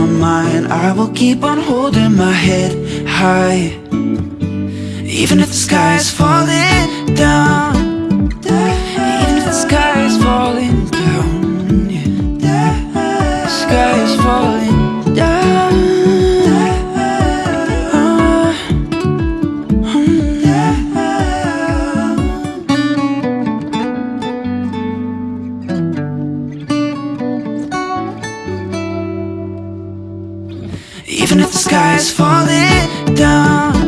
my mind. I will keep on holding my head high. Even if the sky is falling down. Even if the sky is falling down The sky is falling is falling down.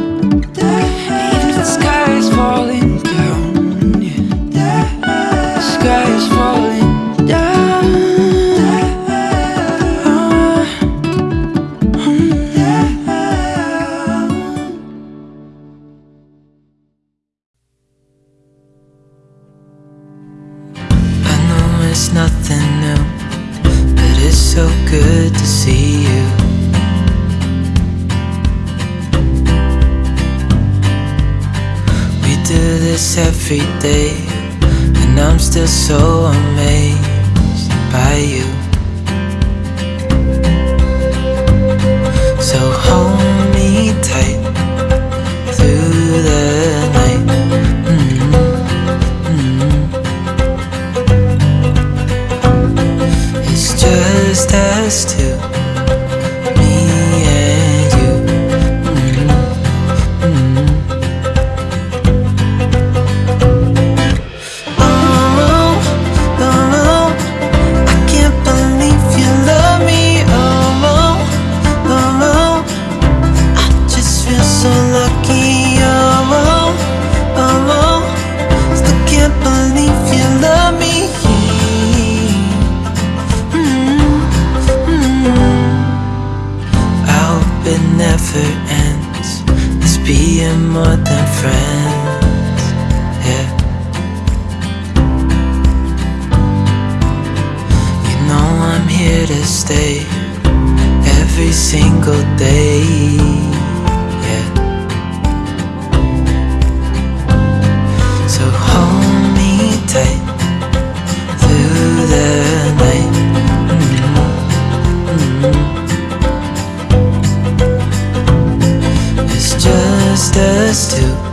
Just us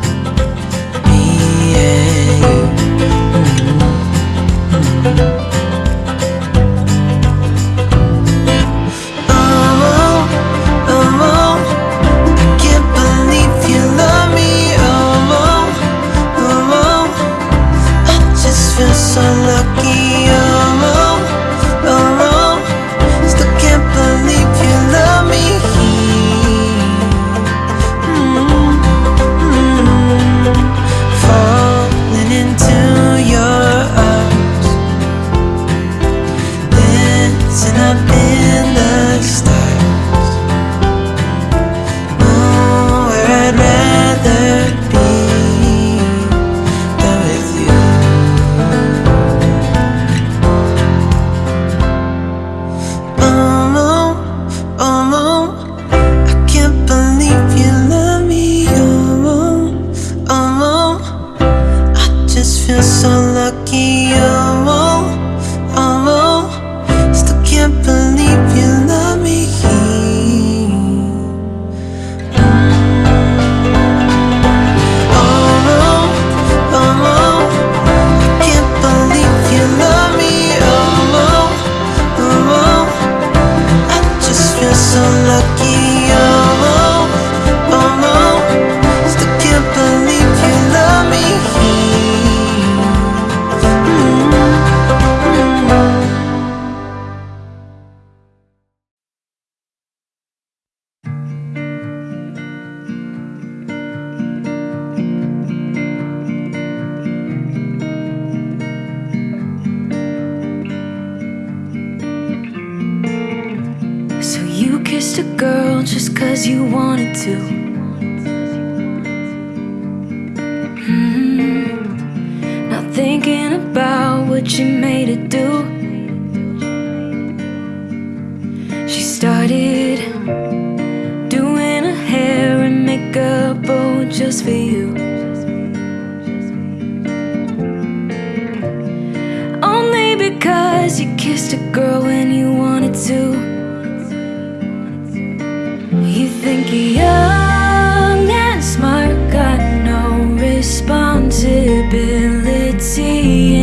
responsibility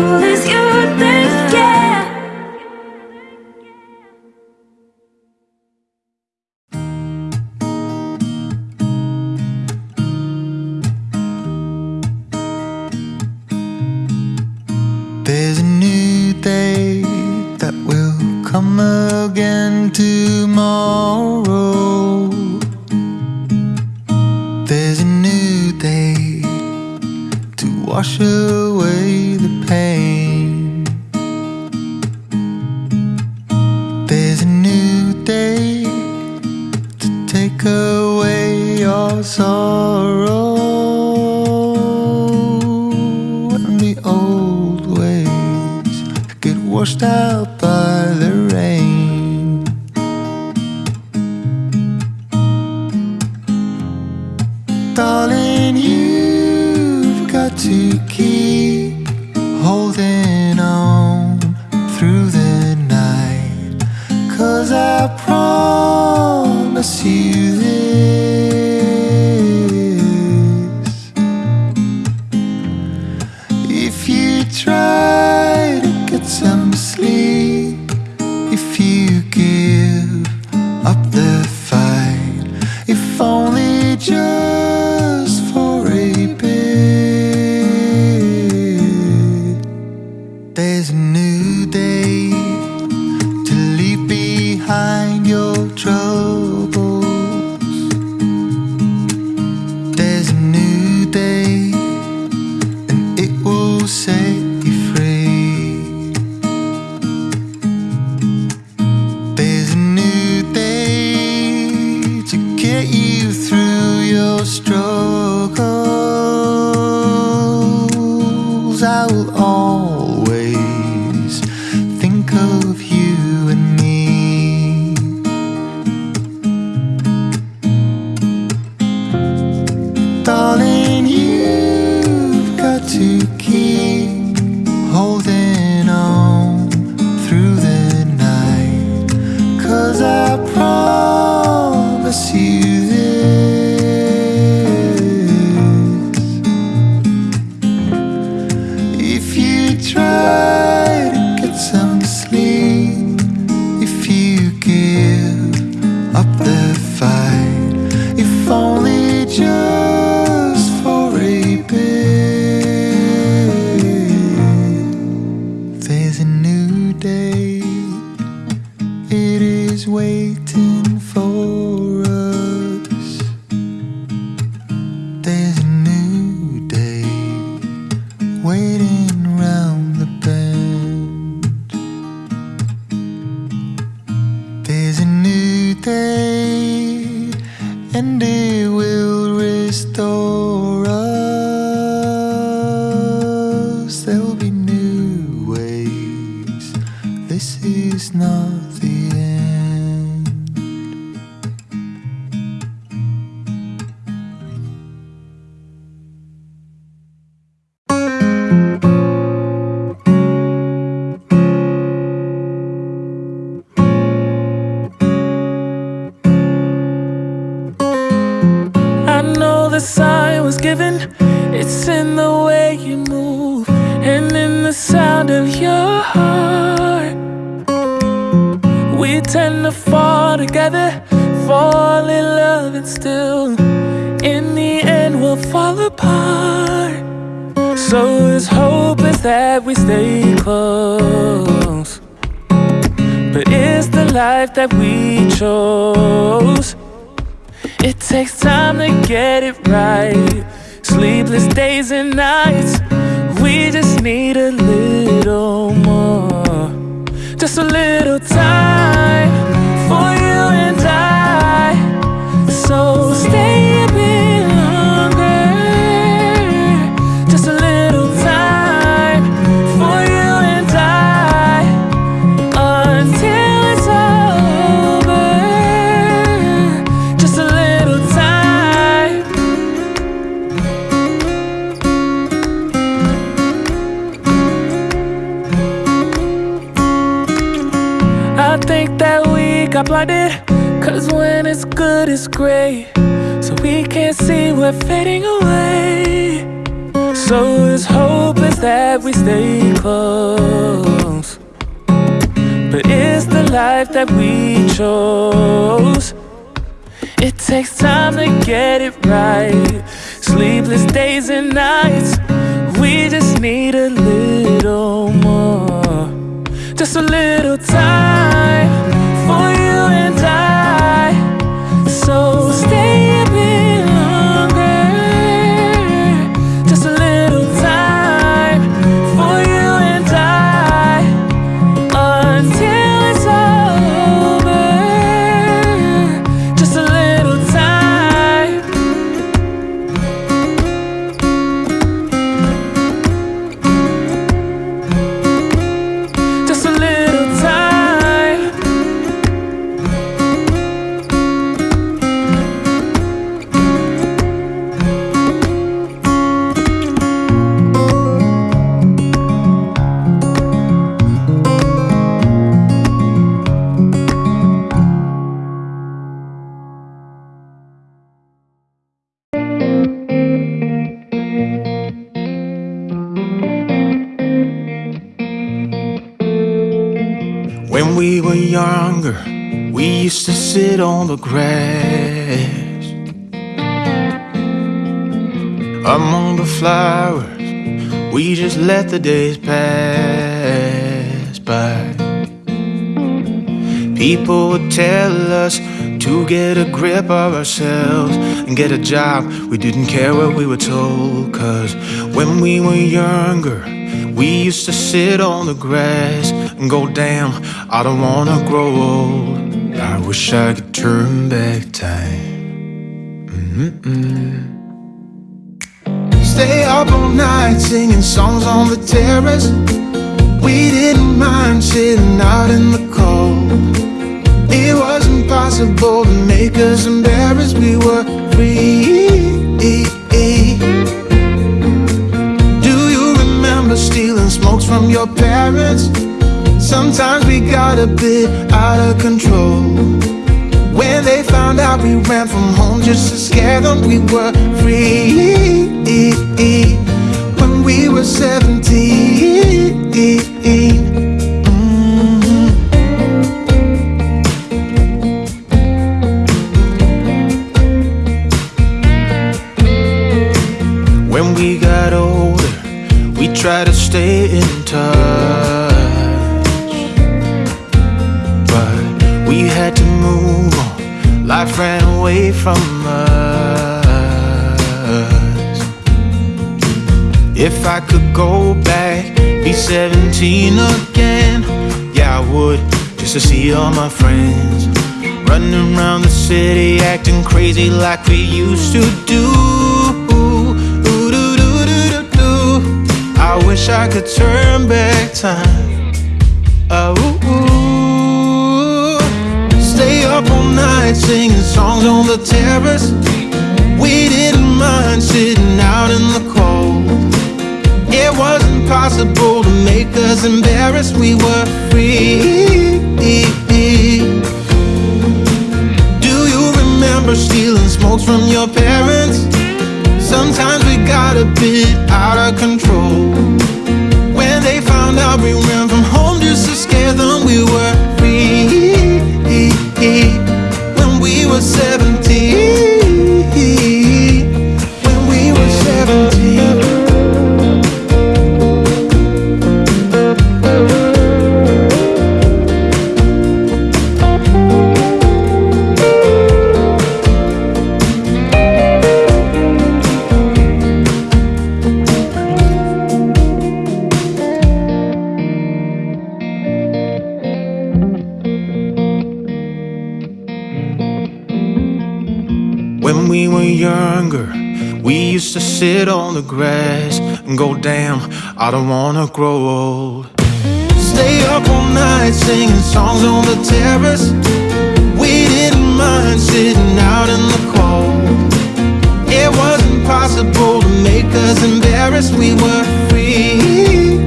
cool as you try the life that we chose. It takes time to get it right. Sleepless days and nights. We just need a little more. Just a little let the days pass by. People would tell us to get a grip of ourselves and get a job. We didn't care what we were told, cause when we were younger, we used to sit on the grass and go, damn, I don't wanna grow old. I wish I could turn back time. Mm-mm. Stay up all night singing songs on the terrace. We didn't mind sitting out in the cold. It was impossible to make us embarrassed. We were free. Do you remember stealing smokes from your parents? Sometimes we got a bit out of control. When they found out we ran from home just to scare them, we were free. When we were 17. Mhm. When we got older, we tried to stay in touch. Ran away from us. If I could go back, be 17 again, yeah, I would, just to see all my friends. Running around the city, acting crazy like we used to do. I wish I could turn back time. Night singing songs on the terrace. We didn't mind sitting out in the cold. It wasn't possible to make us embarrassed. We were free. Do you remember stealing smokes from your parents? Sometimes we got a bit out of control. When they found out we ran from home just to scare them, we were sit on the grass and go, damn, I don't wanna grow old. Stay up all night singing songs on the terrace. We didn't mind sitting out in the cold. It wasn't possible to make us embarrassed, we were free.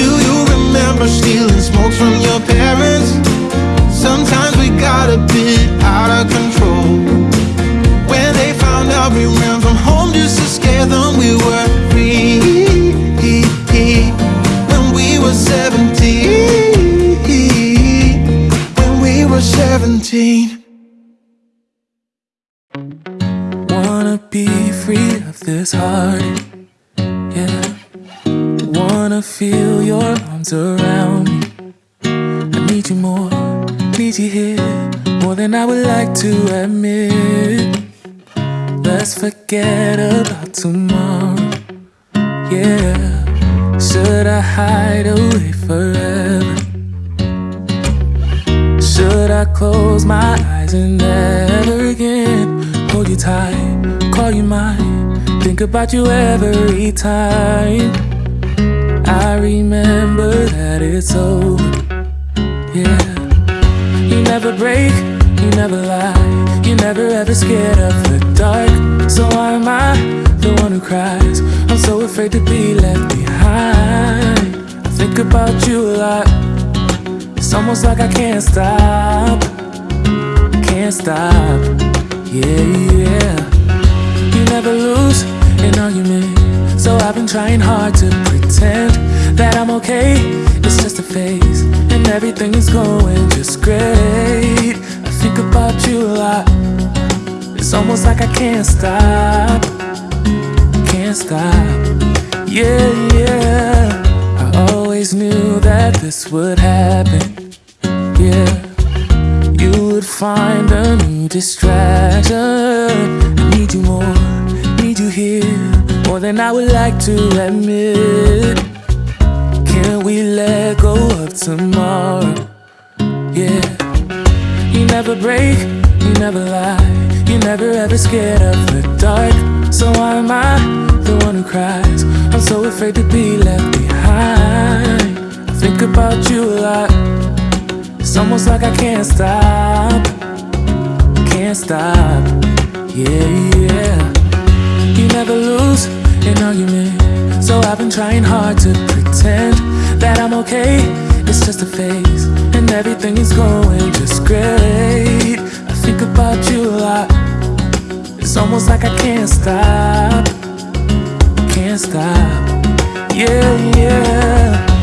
Do you remember stealing smokes from your parents? Sometimes we got a bit out of control. Out we ran from home just to scare them, we were free. When we were 17. When we were 17. Wanna be free of this heart, yeah. Wanna feel your arms around me. I need you more, need you here, more than I would like to admit. Let's forget about tomorrow, yeah. Should I hide away forever? Should I close my eyes and never again hold you tight, call you mine, think about you every time? I remember that it's over, yeah. You never break, you never lie, You're never ever scared of the dark. So why am I the one who cries? I'm so afraid to be left behind. I think about you a lot. It's almost like I can't stop, can't stop. Yeah, yeah. You never lose an argument, so I've been trying hard to pretend that I'm okay. It's just a phase, and everything is going just great. Think about you a lot. It's almost like I can't stop, can't stop. Yeah, yeah. I always knew that this would happen. Yeah, you would find a new distraction. I need you more, need you here, more than I would like to admit. Can we let go of tomorrow? Never break, you never lie, You're never ever scared of the dark. So why am I the one who cries? I'm so afraid to be left behind. I think about you a lot. It's almost like I can't stop, can't stop. Yeah, yeah. You never lose an argument, so I've been trying hard to pretend that I'm okay. It's just a phase, everything is going just great. I think about you a lot. It's almost like I can't stop, can't stop. Yeah, yeah.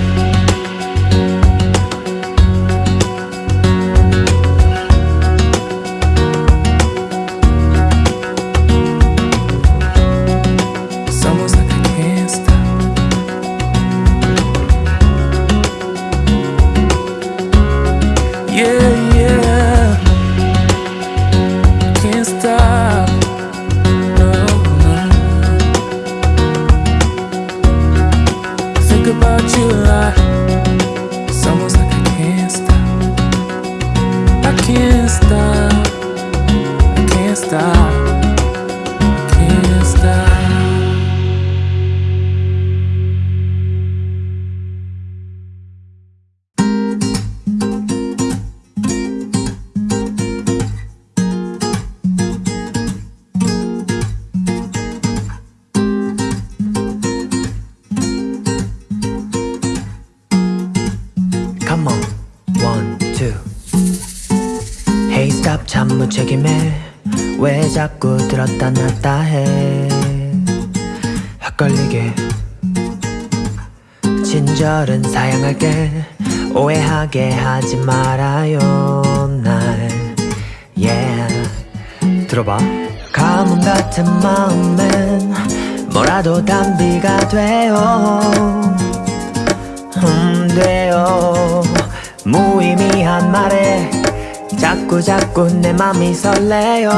내 맘이 설레요.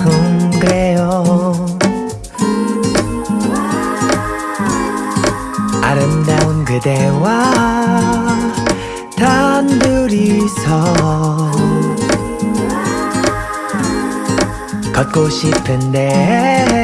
음 그래요. 아름다운 그대와 단둘이서 걷고 싶은데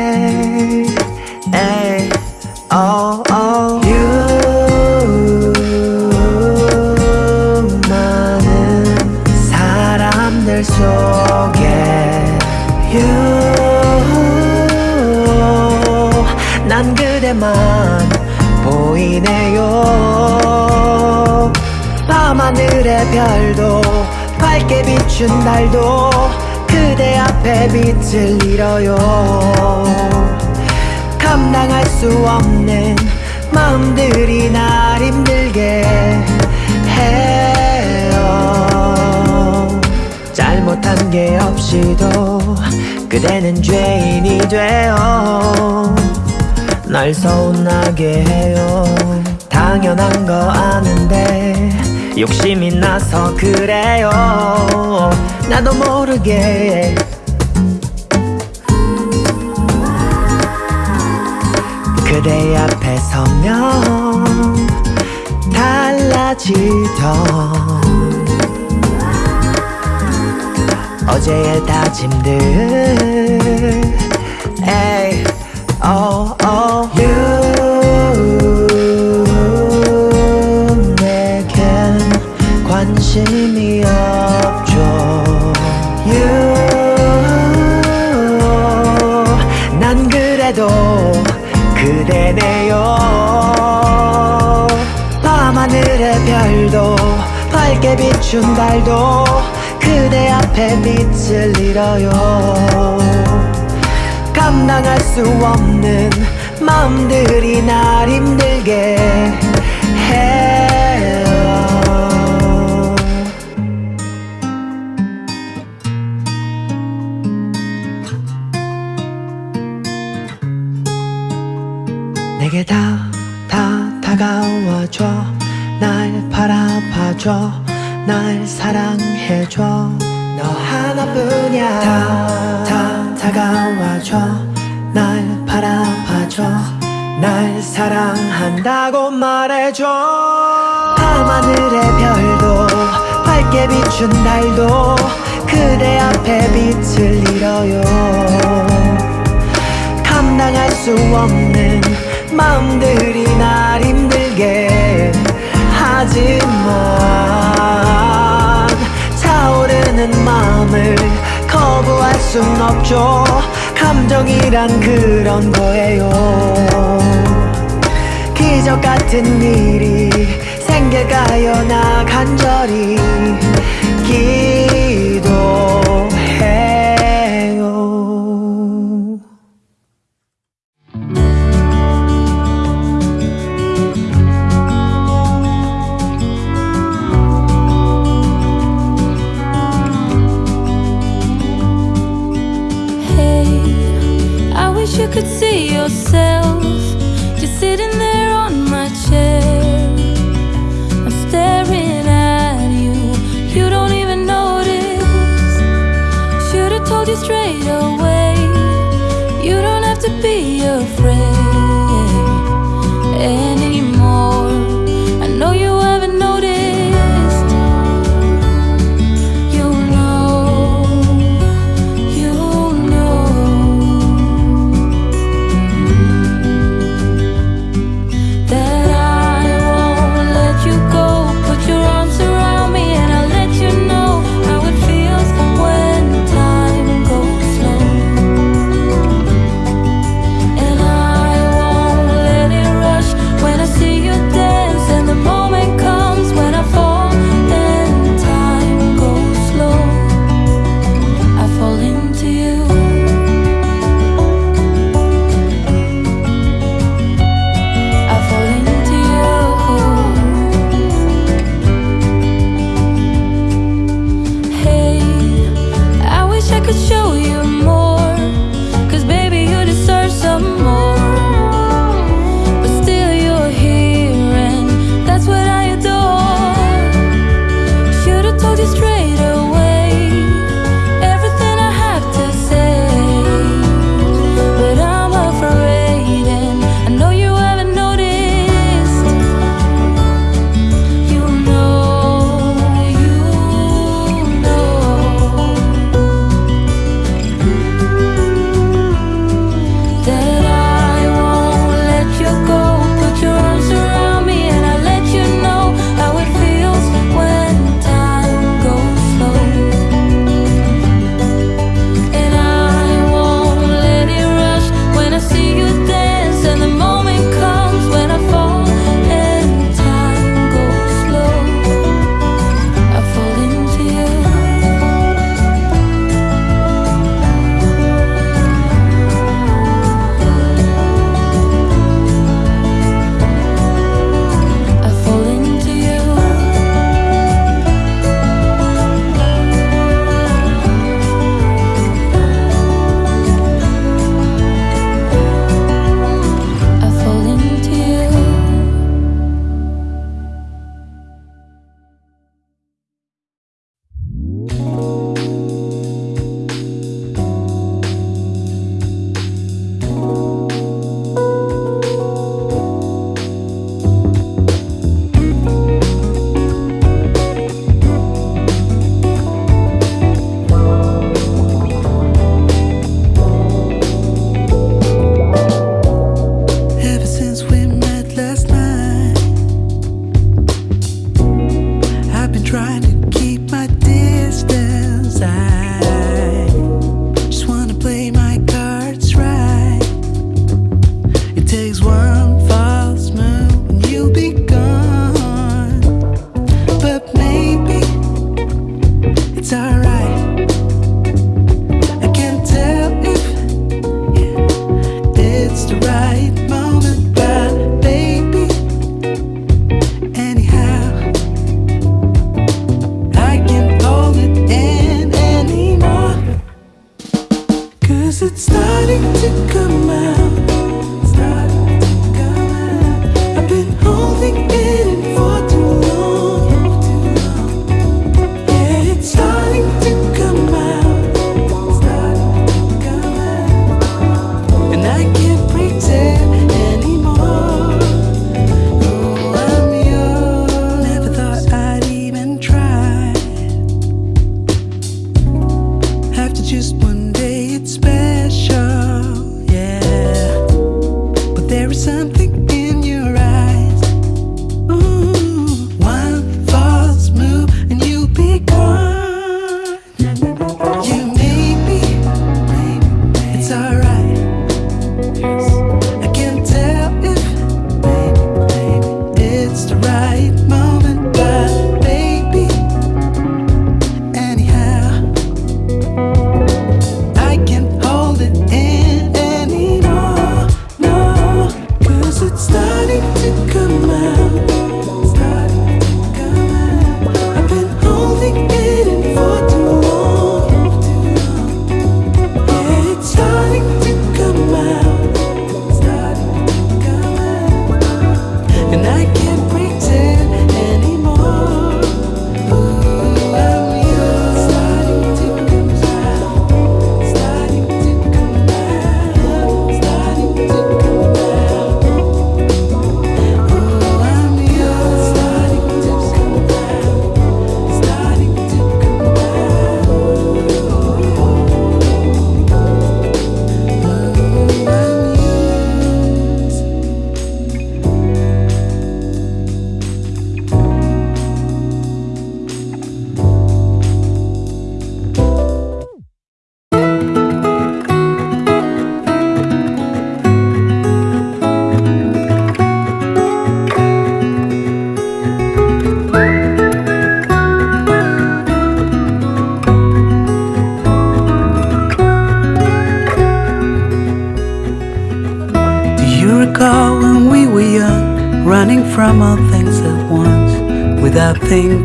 비춘 달도 그대 앞에 빛을 잃어요. 감당할 수 없는 마음들이 날 힘들게 해요. 잘못한 게 없이도 그대는 죄인이 돼요 날 서운하게 해요. 당연한 거 아는데 욕심이 나서 그래요. 나도 모르게. 그대 앞에 서면 달라지던 어제의 다짐들. 에이 oh oh 비춘 달도 그대 앞에 빛을 잃어요. 감당할 수 없는 마음들이 날 힘들게 해요. 내게 다, 다 다가와줘. 날 바라봐줘 날 사랑해줘. 너 하나뿐이야. 다, 다 다가와줘. 날 바라봐줘. 날 사랑한다고 말해줘. 밤하늘의 별도 밝게 비춘 달도 그대 앞에 빛을 잃어요. 감당할 수 없는 마음들이 날 힘들게 하지만 차오르는 마음을 거부할 순 없죠. 감정이란 그런 거예요. 기적 같은 일이 생길까요. 나 간절히 기도 could see yourself just sitting there on my chair. I'm staring at you, you don't even notice. Should've told you straight away. You don't have to be afraid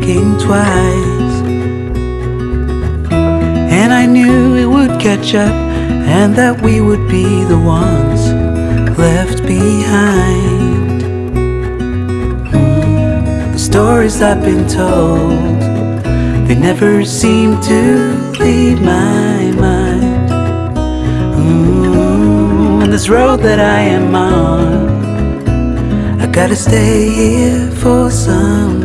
thinking twice? And I knew it would catch up, and that we would be the ones left behind. The stories I've been told, they never seem to leave my mind. Mm, on this road that I am on, I gotta stay here for some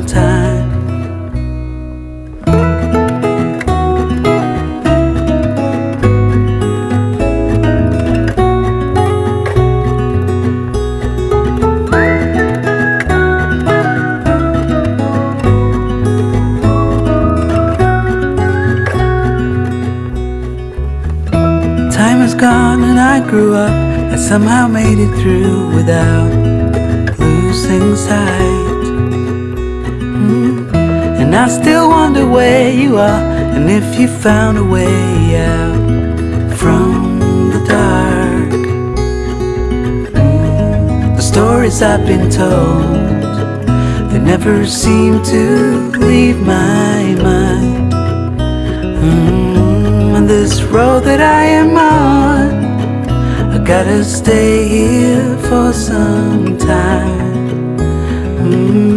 somehow made it through without losing sight. Mm. And I still wonder where you are and if you found a way out from the dark. Mm. The stories I've been told, they never seem to leave my mind. Mm, on this road that I am on, gotta stay here for some time. Mm.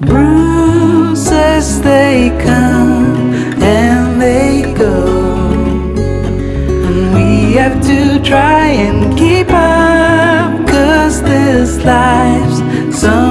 Bruises they come and they go, and we have to try and keep up, cause this life's so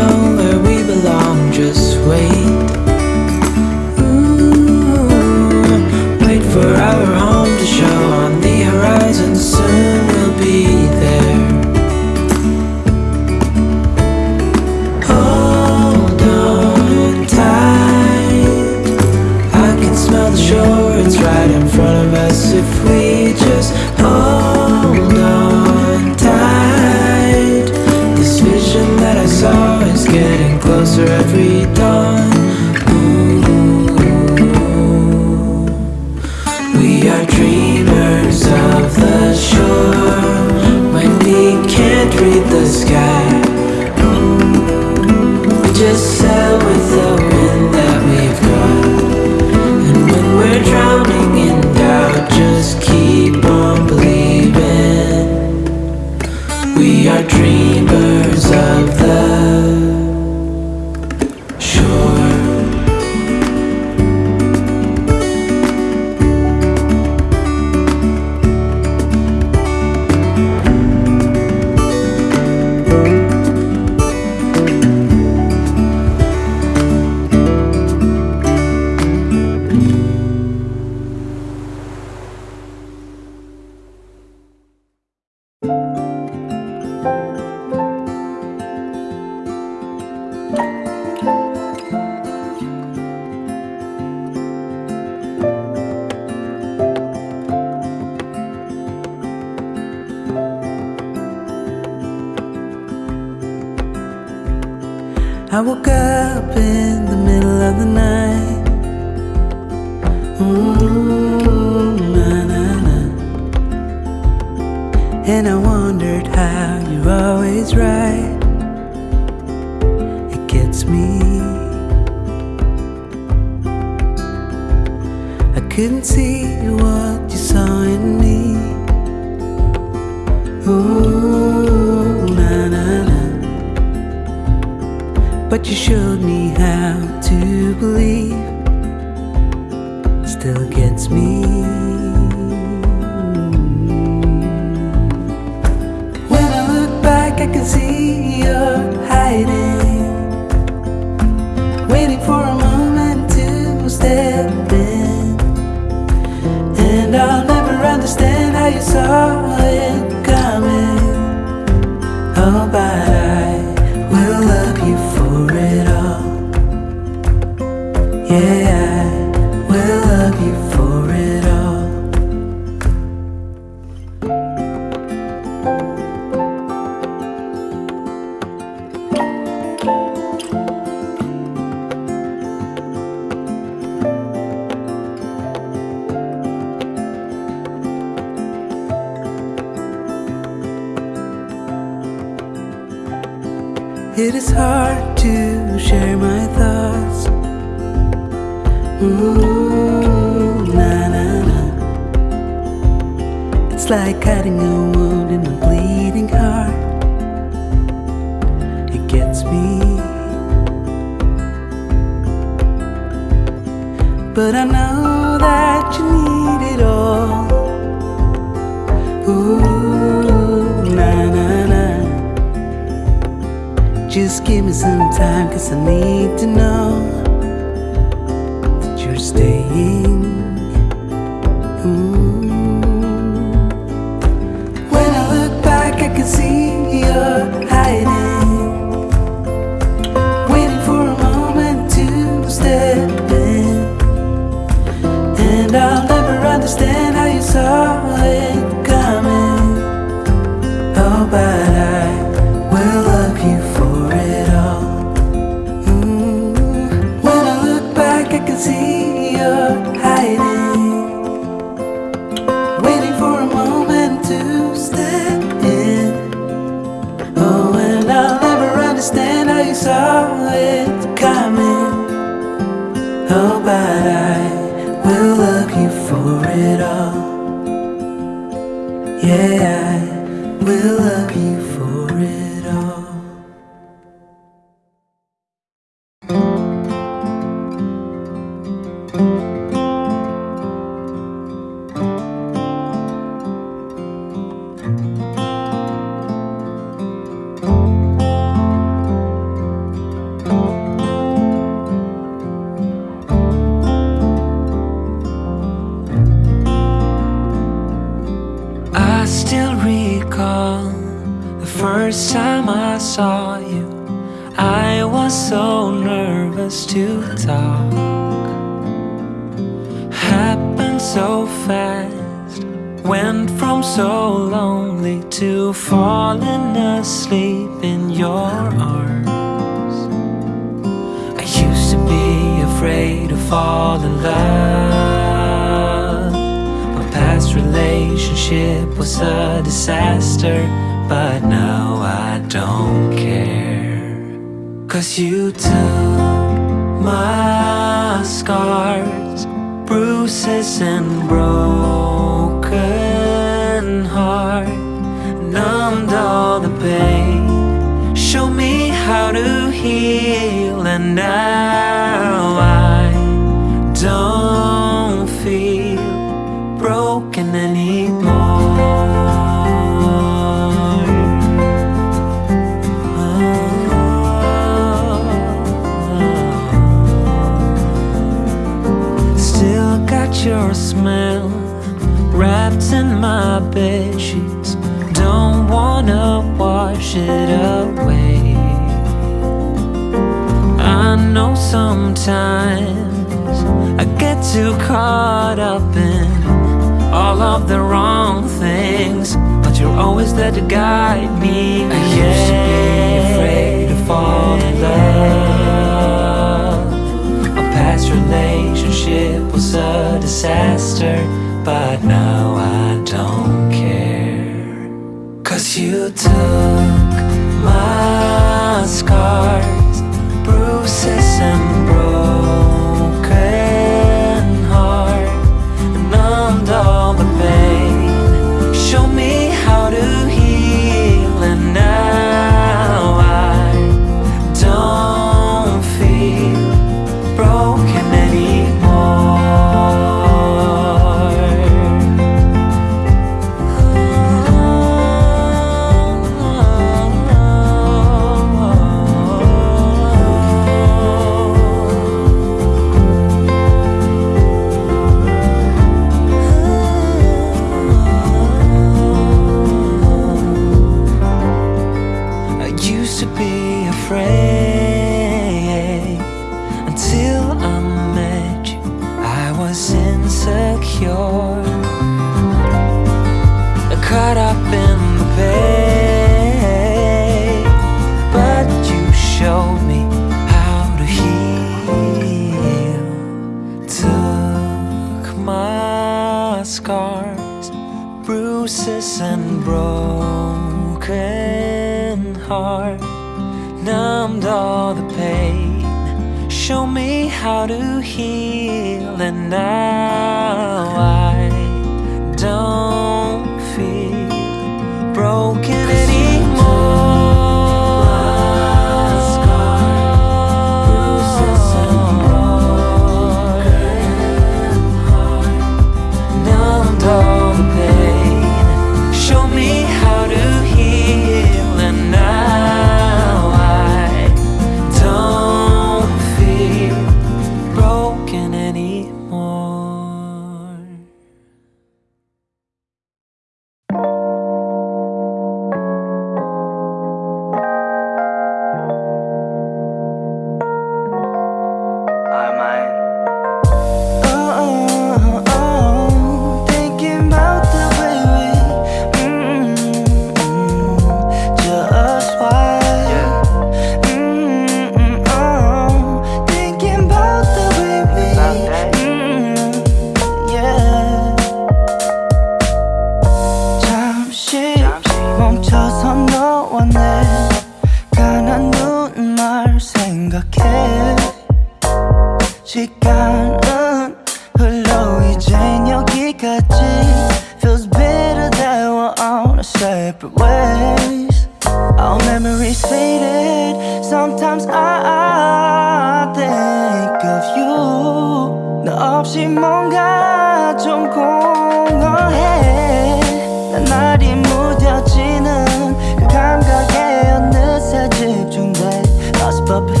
up.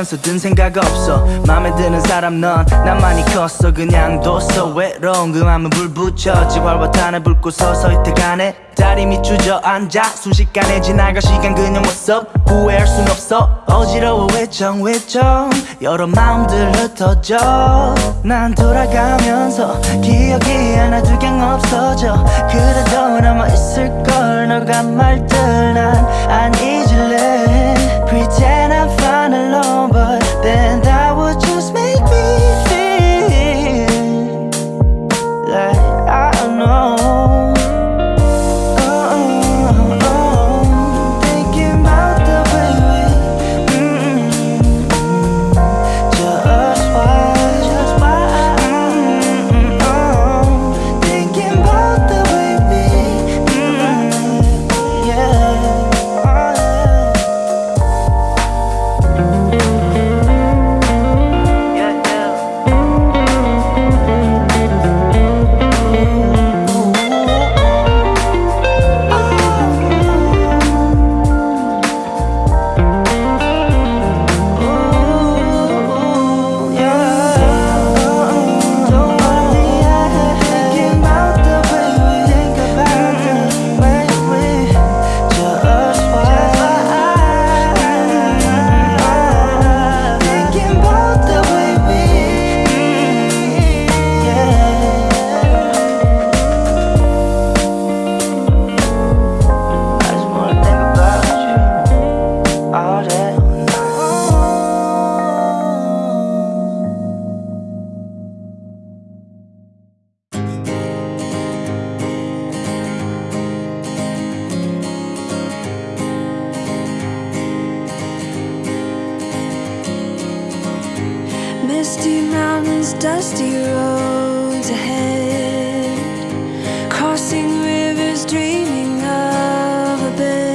살면서 든 생각 없어. 마음에 드는 사람 넌 난 많이 컸어. 그냥 뒀어. 외로운 그 맘은 불붙여 지활과 탄을 불고 서서히 태가네. 다리 밑 주저앉아 순식간에 지나가 시간 그냥 w h 후회할 순 없어. 어지러워. 외청 외청 여러 마음들 흩어져. 난 돌아가면서 기억이 하나도 경 없어져. 그래도 남아있을걸. 너가 말들 난 아니. alone, but then. Bed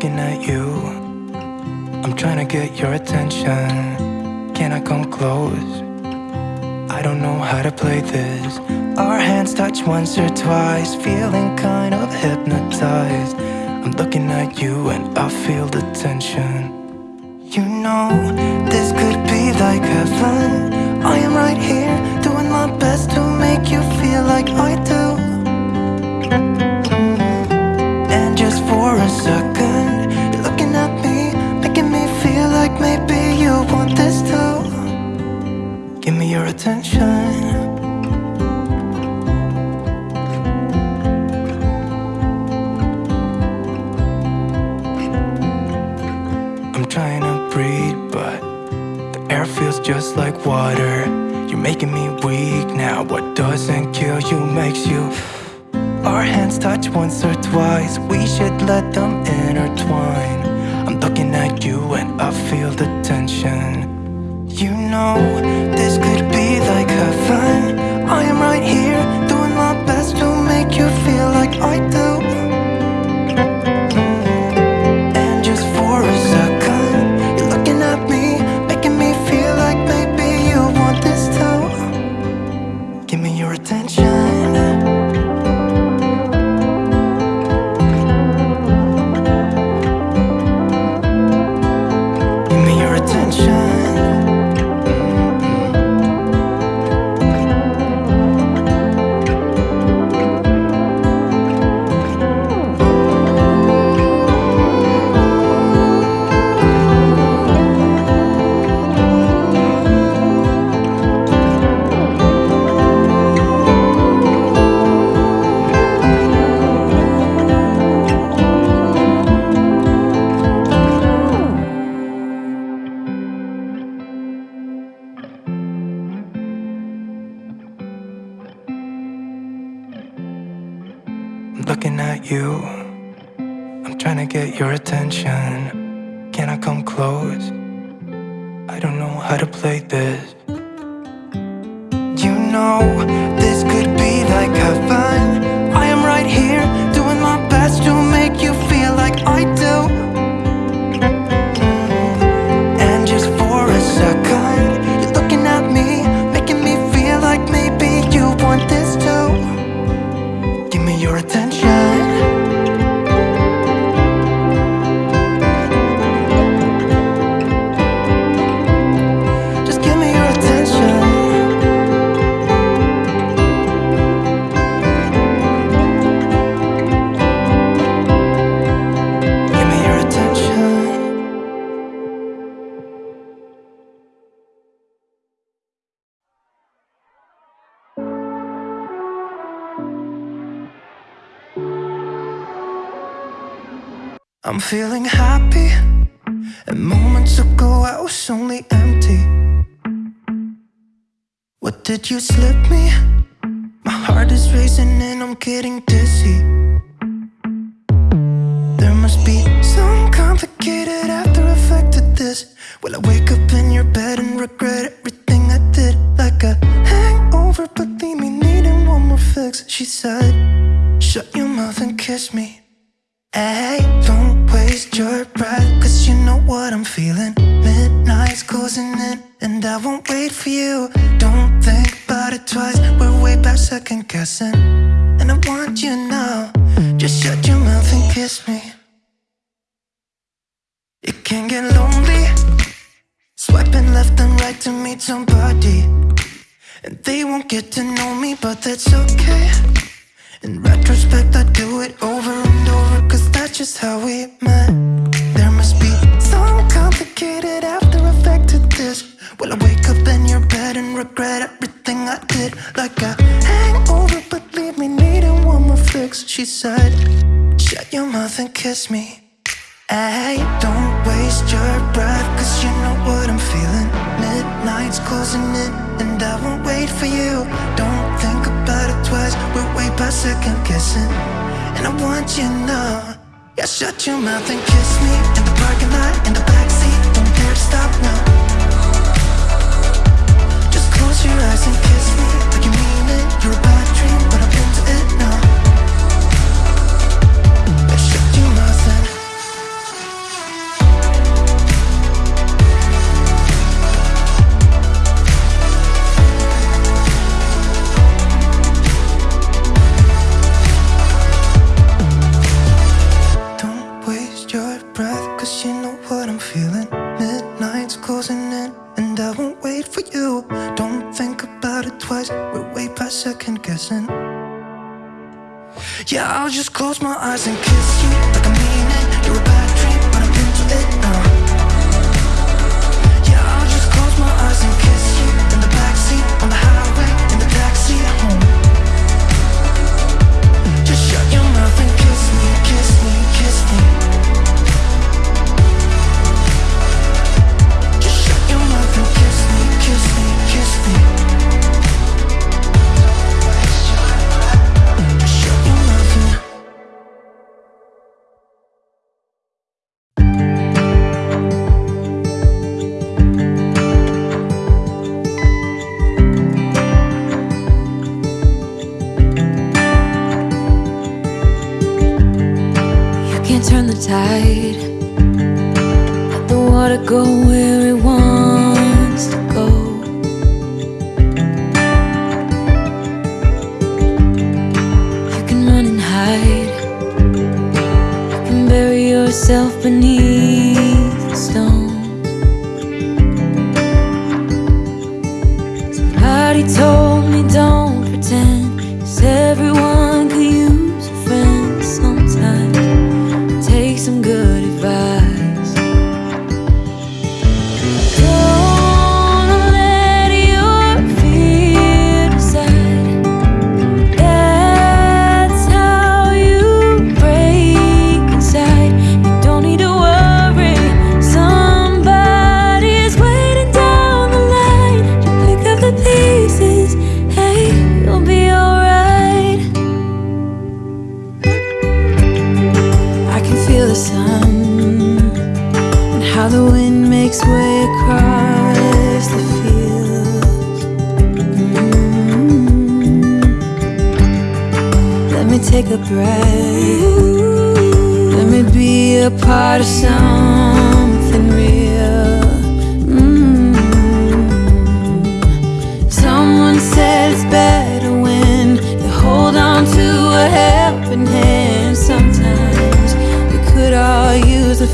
looking at you. I'm trying to get your attention. Can I come close? I don't know how to play this. Our hands touch once or twice Feeling kind of hypnotized. I'm looking at you and I feel the tension. You know, this could be like heaven. I am right here Doing my best to make you feel like I attention. I'm trying to breathe but the air feels just like water. You're making me weak now. What doesn't kill you makes you. Our hands touch once or twice. We should let them intertwine. I'm looking at you and I feel the tension. You know this could be like a fan. I am right here, doing my best to make you feel like I do. I'm feeling happy, and moments ago I was only empty. What did you slip me? My heart is racing and I'm getting dizzy. There must be some complicated after effect to this. Will I wake up in your bed and regret everything I did? Like a hangover, but leave me needing one more fix. She said, Shut your mouth and kiss me. Hey, don't waste your breath, cause you know what I'm feeling. Midnight's closing in, and I won't wait for you. Don't think about it twice, we're way past second guessing. And I want you now, just shut your mouth and kiss me. It can get lonely, swiping left and right to meet somebody. And they won't get to know me, but that's okay. In retrospect, I do it over and over, cause that's just how we met. There must be some complicated after effect to this. Will I wake up in your bed and regret everything I did? Like a hangover, but leave me needing one more fix. She said, Shut your mouth and kiss me. Hey, don't waste your breath, cause you know what I'm feeling. Midnight's closing in, and I won't wait for you. Don't past second guessing. And I want you now. Yeah, shut your mouth and kiss me in the parking lot, in the backseat. Don't dare stop now. Just close your eyes and kiss me like you mean it. You're a bad dream,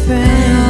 friend.